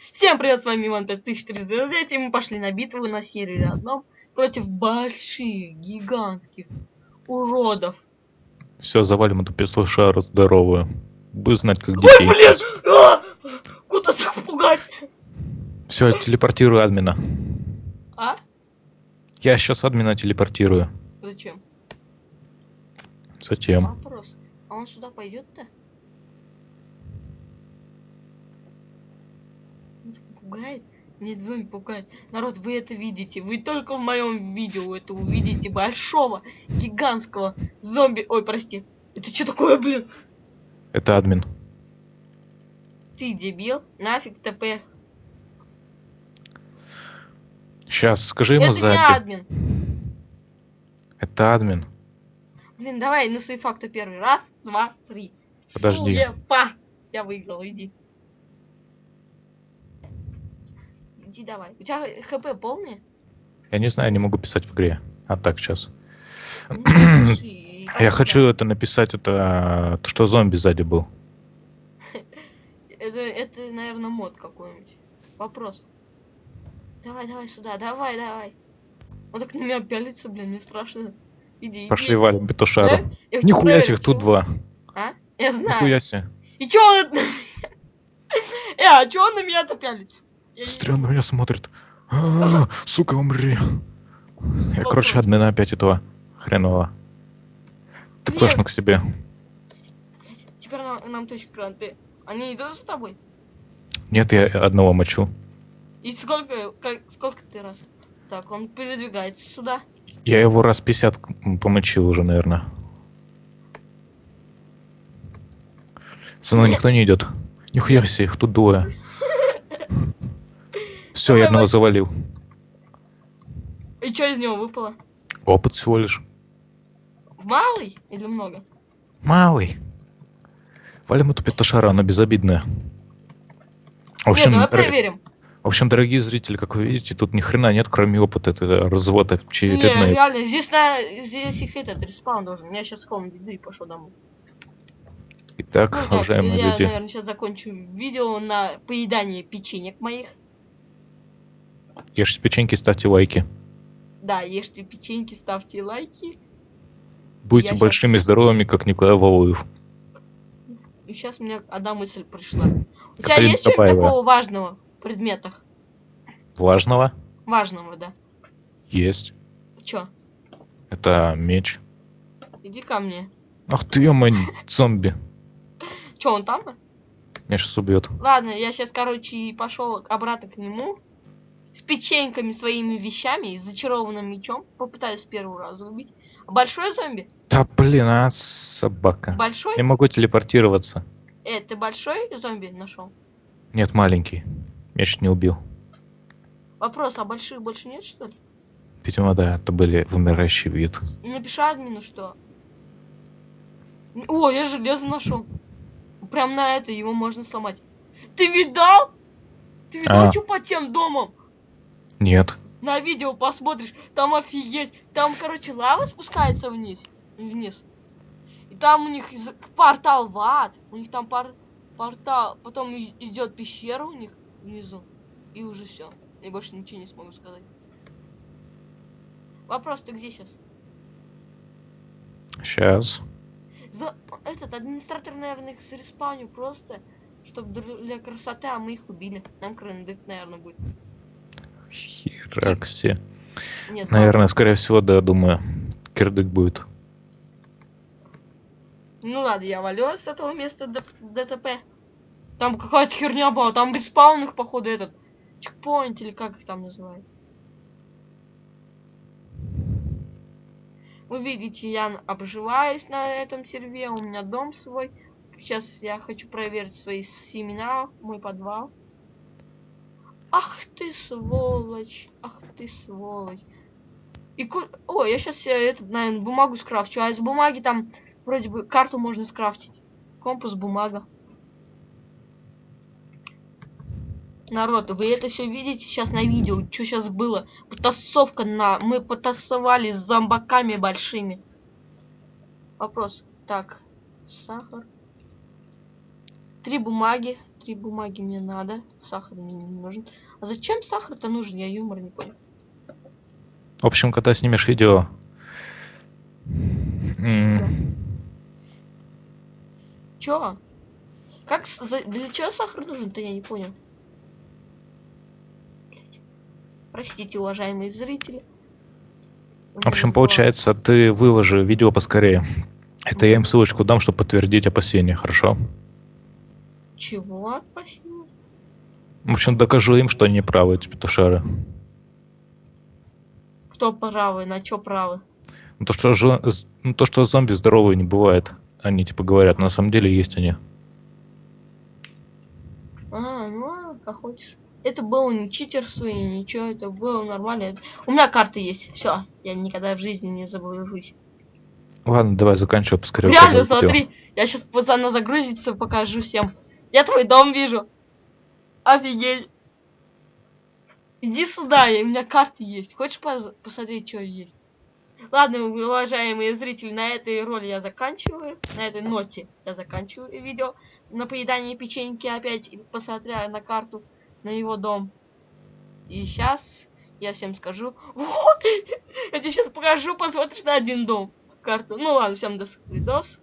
Всем привет, с вами Иван 5399, и мы пошли на битву на сервере одном против больших, гигантских уродов. Все, завалим эту петлошару здоровую. Будешь знать, как Ой, детей. блин! А! Куда так пугать? Все, телепортирую админа. А? Я сейчас админа телепортирую. Зачем? Затем. Вопрос. А он сюда пойдет-то? Так Пугает? Нет, зомби пугает. Народ, вы это видите. Вы только в моем видео это увидите. Большого, гигантского зомби. Ой, прости. Это что такое, блин? Это админ. Ты дебил? Нафиг ТП. Сейчас, скажи ему Это не админ. Это админ. Блин, давай на свои факты первый. Раз, два, три. Подожди. Сулепа. Я выиграл, иди. Иди давай. У тебя хп полные? Я не знаю, не могу писать в игре. А так, сейчас. Ну, пиши, Я хочу это написать, это что зомби сзади был. Это, это, наверное, мод какой-нибудь. Вопрос. Давай, давай сюда, давай, давай. Он так на меня пялится, блин, мне страшно. Иди, иди. Пошли валим петушару. Да? Нихуя себе, их тут два. А? Я знаю. Нихуя себе. И чё он... Э, а чё он на меня-то пялится? Он на меня смотрит. А, Сука, умри. Я, короче, админа опять этого хренового. Ты клэшну к себе. Теперь нам, нам точка гранты. Они идут за тобой? Нет, я одного мочу. И сколько, как, сколько ты раз? Так, он передвигается сюда. Я его раз 50 к- помочил уже, наверное. За мной никто не идет. Нихуя себе, их тут двое. Все, я одного завалил. И что из него выпало? Опыт всего лишь. Малый или много? Малый. Валим эту петушара, она безобидная. В Нет, общем, давай дор- проверим. в общем, дорогие зрители, как вы видите, тут ни хрена нет, кроме опыта. Это развод Не, очередной. реально, здесь на здесь их этот респаун должен. Я сейчас комнату иду и пошел домой. Итак, Ну, так, уважаемые я, люди, наверное, сейчас закончу видео на поедание печенек моих. Ешьте печеньки, ставьте лайки. Да, ешьте печеньки, ставьте лайки. Будьте Я большими и здоровыми, как Николай Валуев. И сейчас у меня одна мысль пришла. У тебя есть что-нибудь такого важного в предметах? Важного Важного, да. есть. Чё? Это меч. Иди ко мне. Ах ты, ё зомби. Чё, он там? Меня сейчас убьет. Ладно, я сейчас, короче, и пошел обратно к нему. С печеньками, своими вещами и зачарованным мечом. Попытаюсь первого раза убить. Большой зомби? Да блин, а собака. Большой? Не могу телепортироваться. Э, ты большой зомби нашел? Нет, маленький. Меня чуть не убил. Вопрос, а больших больше нет, что ли? Видимо, да, это были вымирающий вид. Напиши админу, что... О, я железо нашел. Прям на это его можно сломать. Ты видал? Ты видал, А. что под тем домом? Нет. На видео посмотришь, там офигеть. Там, короче, лава спускается вниз. Вниз. И там у них портал в ад. У них там пор- портал. Потом идет пещера у них внизу. И уже все. Я больше ничего не смогу сказать. Вопрос, ты где сейчас? Сейчас. За... Этот администратор, наверное, их зареспаунил просто, чтобы для красоты, а мы их убили. Нам крендык, наверное, будет. Херакси. Нет, Наверное, скорее всего, да, думаю. Кирдык будет. Ну ладно, я валю с этого места ДТП. Там какая-то херня была, там респаун их, походу, этот чекпоинт или как их там называют. Вы видите, я обживаюсь на этом серве, у меня дом свой. Сейчас я хочу проверить свои семена, мой подвал. Ах ты сволочь, ах ты сволочь. И ку- О, я сейчас этот, наверное, бумагу скрафчу, а из бумаги там вроде бы карту можно скрафтить. Компас, бумага. Народ, вы это все видите сейчас на видео, что сейчас было? Потасовка на... Мы потасовали с зомбаками большими. Вопрос. Так, сахар. Три бумаги, три бумаги мне надо. Сахар мне не нужен. А зачем сахар-то нужен? Я юмор не понял. В общем, когда снимешь видео... м, Чё? Как для чего сахар нужен-то я не понял. Простите, уважаемые зрители. В общем, получается, ты выложи видео поскорее. Это я им ссылочку дам, чтобы подтвердить опасения, хорошо? Чего? Спасибо. В общем, докажу им, что они правы, эти петушары. Кто правый, на чё правы? Ну, То, что, жо- ну, то, что зомби здоровые не бывает. Они типа говорят, на самом деле есть они. А, ну ладно, как хочешь. Это было не читерство и ничего, это было нормально. Это- У меня карта есть, все, я никогда в жизни не заблужусь. Ладно, давай заканчивай поскорее. Реально, смотри, я сейчас пацана загрузится, покажу всем. Я твой дом вижу. Офигеть. Иди сюда, у меня карты есть. Хочешь посмотреть, что есть? Ладно, уважаемые зрители, на этой роли я заканчиваю. На этой ноте я заканчиваю видео. На поедание печеньки опять, посмотря на карту, на его дом. И сейчас я всем скажу. Вот, я тебе сейчас покажу, посмотришь на один дом. Карту. Ну ладно, всем до свидос.